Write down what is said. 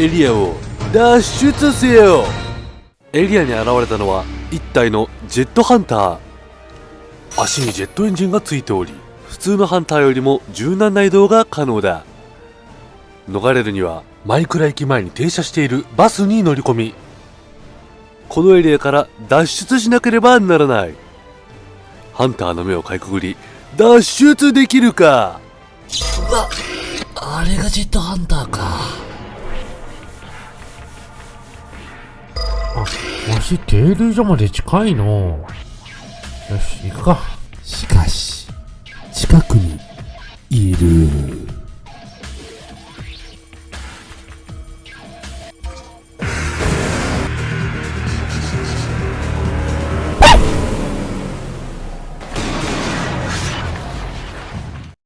エリアを脱出せよ。エリアに現れたのは一体のジェットハンター。足にジェットエンジンがついており普通のハンターよりも柔軟な移動が可能だ。逃れるにはマイクラ駅前に停車しているバスに乗り込み。このエリアから脱出しなければならない。ハンターの目をかいくぐり脱出できるか？うわ、あれがジェットハンターか。あ、わし停留所まで近いの。よし、行くか。しかし、近くにいる。